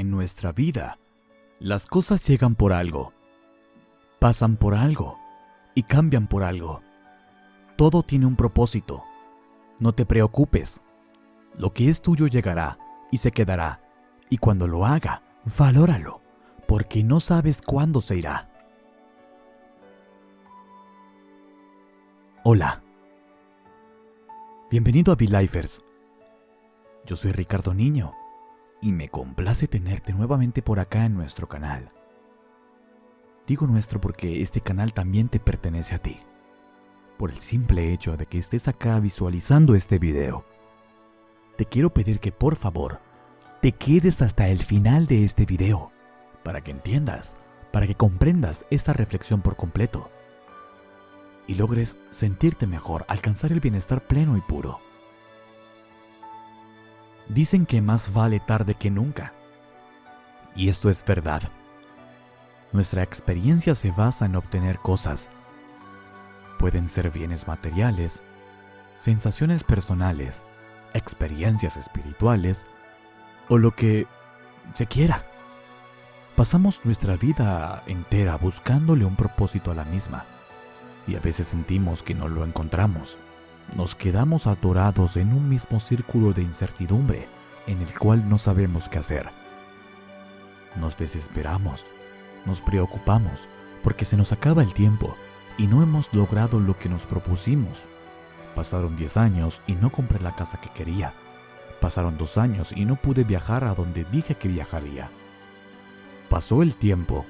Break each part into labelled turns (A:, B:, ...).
A: En nuestra vida, las cosas llegan por algo, pasan por algo y cambian por algo. Todo tiene un propósito. No te preocupes. Lo que es tuyo llegará y se quedará. Y cuando lo haga, valóralo, porque no sabes cuándo se irá. Hola. Bienvenido a V-Lifers. Yo soy Ricardo Niño y me complace tenerte nuevamente por acá en nuestro canal. Digo nuestro porque este canal también te pertenece a ti, por el simple hecho de que estés acá visualizando este video. Te quiero pedir que por favor te quedes hasta el final de este video, para que entiendas, para que comprendas esta reflexión por completo y logres sentirte mejor, alcanzar el bienestar pleno y puro. Dicen que más vale tarde que nunca. Y esto es verdad. Nuestra experiencia se basa en obtener cosas. Pueden ser bienes materiales, sensaciones personales, experiencias espirituales o lo que se quiera. Pasamos nuestra vida entera buscándole un propósito a la misma y a veces sentimos que no lo encontramos nos quedamos atorados en un mismo círculo de incertidumbre en el cual no sabemos qué hacer. Nos desesperamos, nos preocupamos porque se nos acaba el tiempo y no hemos logrado lo que nos propusimos. Pasaron 10 años y no compré la casa que quería. Pasaron dos años y no pude viajar a donde dije que viajaría. Pasó el tiempo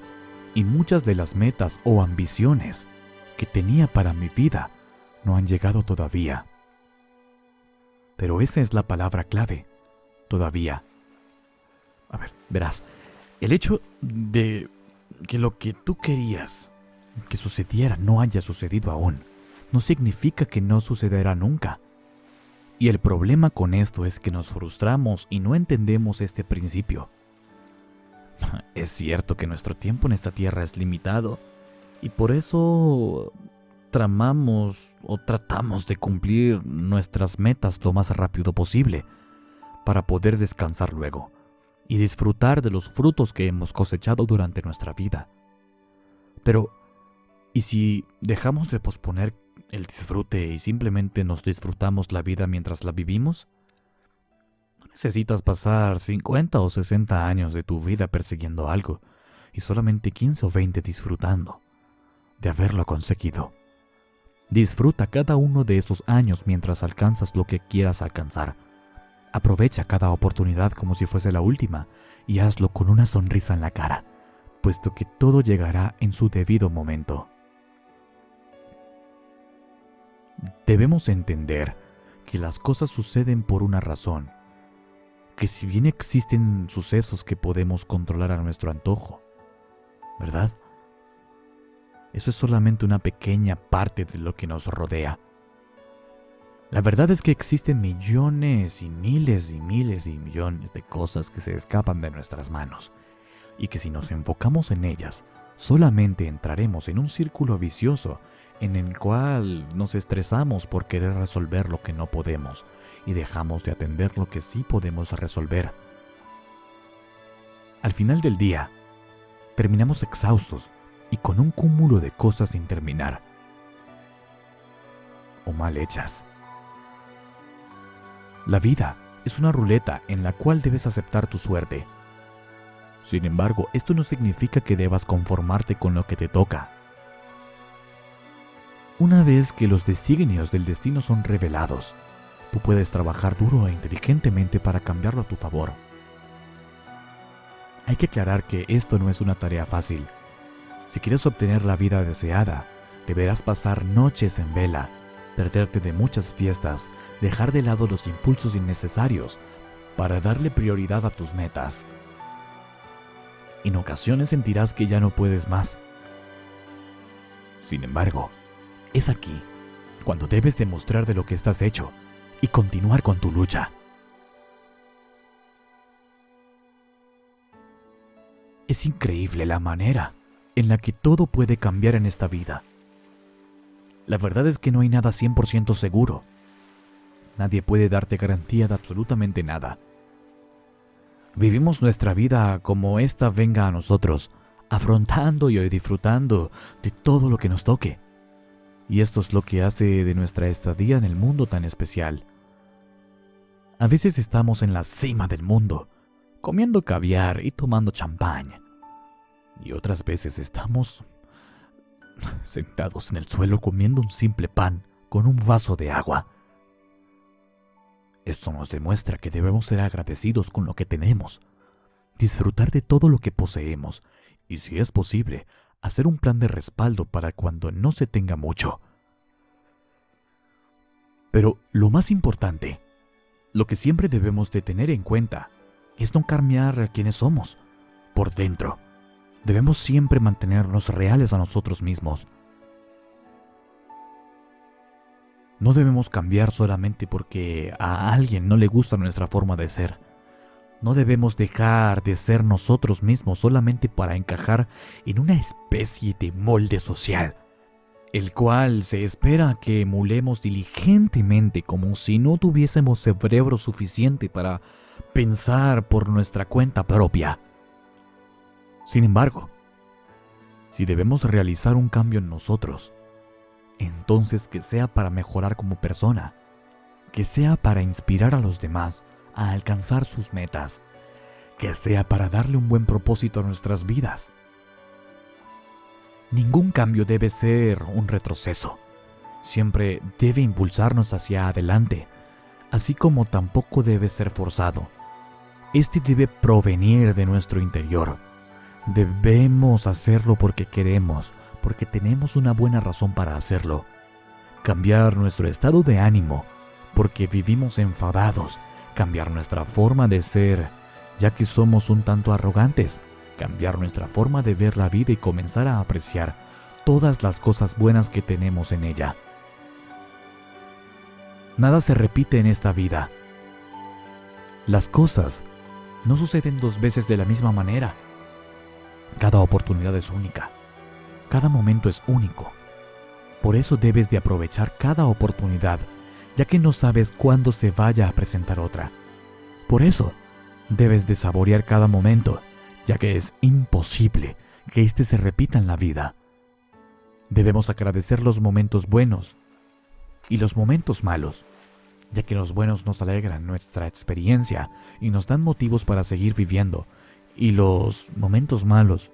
A: y muchas de las metas o ambiciones que tenía para mi vida no han llegado todavía. Pero esa es la palabra clave, todavía. A ver, verás, el hecho de que lo que tú querías que sucediera no haya sucedido aún, no significa que no sucederá nunca. Y el problema con esto es que nos frustramos y no entendemos este principio. Es cierto que nuestro tiempo en esta tierra es limitado y por eso tramamos o tratamos de cumplir nuestras metas lo más rápido posible para poder descansar luego y disfrutar de los frutos que hemos cosechado durante nuestra vida. Pero, ¿y si dejamos de posponer el disfrute y simplemente nos disfrutamos la vida mientras la vivimos? No necesitas pasar 50 o 60 años de tu vida persiguiendo algo y solamente 15 o 20 disfrutando de haberlo conseguido. Disfruta cada uno de esos años mientras alcanzas lo que quieras alcanzar. Aprovecha cada oportunidad como si fuese la última y hazlo con una sonrisa en la cara, puesto que todo llegará en su debido momento. Debemos entender que las cosas suceden por una razón, que si bien existen sucesos que podemos controlar a nuestro antojo, ¿verdad? Eso es solamente una pequeña parte de lo que nos rodea. La verdad es que existen millones y miles y miles y millones de cosas que se escapan de nuestras manos y que si nos enfocamos en ellas, solamente entraremos en un círculo vicioso en el cual nos estresamos por querer resolver lo que no podemos y dejamos de atender lo que sí podemos resolver. Al final del día, terminamos exhaustos y con un cúmulo de cosas sin terminar o mal hechas. La vida es una ruleta en la cual debes aceptar tu suerte. Sin embargo, esto no significa que debas conformarte con lo que te toca. Una vez que los designios del destino son revelados, tú puedes trabajar duro e inteligentemente para cambiarlo a tu favor. Hay que aclarar que esto no es una tarea fácil, si quieres obtener la vida deseada, deberás pasar noches en vela, perderte de muchas fiestas, dejar de lado los impulsos innecesarios para darle prioridad a tus metas. En ocasiones sentirás que ya no puedes más. Sin embargo, es aquí cuando debes demostrar de lo que estás hecho y continuar con tu lucha. Es increíble la manera en la que todo puede cambiar en esta vida. La verdad es que no hay nada 100% seguro. Nadie puede darte garantía de absolutamente nada. Vivimos nuestra vida como ésta venga a nosotros, afrontando y disfrutando de todo lo que nos toque. Y esto es lo que hace de nuestra estadía en el mundo tan especial. A veces estamos en la cima del mundo, comiendo caviar y tomando champán. Y otras veces estamos sentados en el suelo comiendo un simple pan con un vaso de agua. Esto nos demuestra que debemos ser agradecidos con lo que tenemos, disfrutar de todo lo que poseemos y, si es posible, hacer un plan de respaldo para cuando no se tenga mucho. Pero lo más importante, lo que siempre debemos de tener en cuenta, es no cambiar a quienes somos, por dentro. Debemos siempre mantenernos reales a nosotros mismos. No debemos cambiar solamente porque a alguien no le gusta nuestra forma de ser. No debemos dejar de ser nosotros mismos solamente para encajar en una especie de molde social, el cual se espera que emulemos diligentemente como si no tuviésemos cerebro suficiente para pensar por nuestra cuenta propia. Sin embargo, si debemos realizar un cambio en nosotros, entonces que sea para mejorar como persona, que sea para inspirar a los demás a alcanzar sus metas, que sea para darle un buen propósito a nuestras vidas. Ningún cambio debe ser un retroceso, siempre debe impulsarnos hacia adelante, así como tampoco debe ser forzado. Este debe provenir de nuestro interior. Debemos hacerlo porque queremos, porque tenemos una buena razón para hacerlo. Cambiar nuestro estado de ánimo, porque vivimos enfadados. Cambiar nuestra forma de ser, ya que somos un tanto arrogantes. Cambiar nuestra forma de ver la vida y comenzar a apreciar todas las cosas buenas que tenemos en ella. Nada se repite en esta vida. Las cosas no suceden dos veces de la misma manera. Cada oportunidad es única. Cada momento es único. Por eso debes de aprovechar cada oportunidad, ya que no sabes cuándo se vaya a presentar otra. Por eso, debes de saborear cada momento, ya que es imposible que éste se repita en la vida. Debemos agradecer los momentos buenos y los momentos malos, ya que los buenos nos alegran nuestra experiencia y nos dan motivos para seguir viviendo, y los momentos malos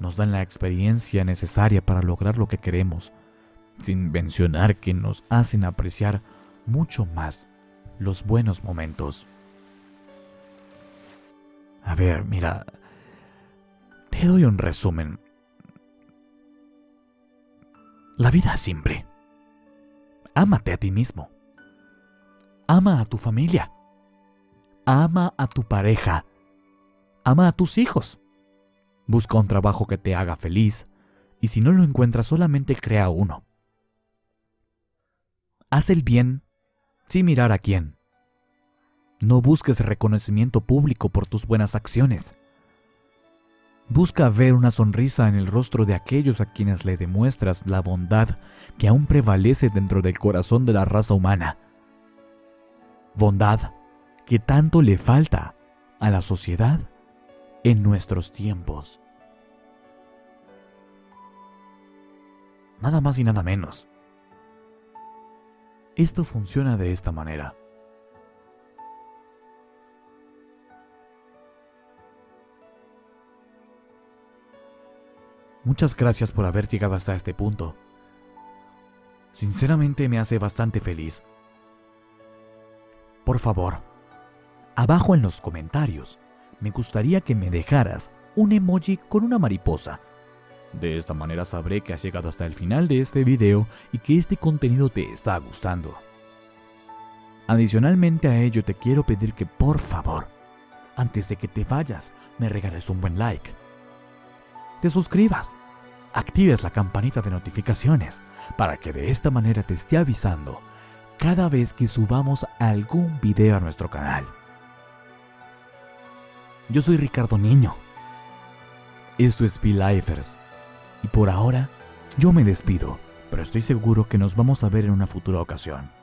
A: nos dan la experiencia necesaria para lograr lo que queremos, sin mencionar que nos hacen apreciar mucho más los buenos momentos. A ver, mira, te doy un resumen. La vida es simple. Ámate a ti mismo. Ama a tu familia. Ama a tu pareja. Ama a tus hijos. Busca un trabajo que te haga feliz y si no lo encuentras solamente crea uno. Haz el bien sin mirar a quién. No busques reconocimiento público por tus buenas acciones. Busca ver una sonrisa en el rostro de aquellos a quienes le demuestras la bondad que aún prevalece dentro del corazón de la raza humana. Bondad que tanto le falta a la sociedad en nuestros tiempos. Nada más y nada menos. Esto funciona de esta manera. Muchas gracias por haber llegado hasta este punto. Sinceramente me hace bastante feliz. Por favor, abajo en los comentarios, me gustaría que me dejaras un emoji con una mariposa. De esta manera sabré que has llegado hasta el final de este video y que este contenido te está gustando. Adicionalmente a ello te quiero pedir que por favor, antes de que te vayas, me regales un buen like. Te suscribas, actives la campanita de notificaciones para que de esta manera te esté avisando cada vez que subamos algún video a nuestro canal. Yo soy Ricardo Niño. Esto es Be-Lifers. Y por ahora, yo me despido, pero estoy seguro que nos vamos a ver en una futura ocasión.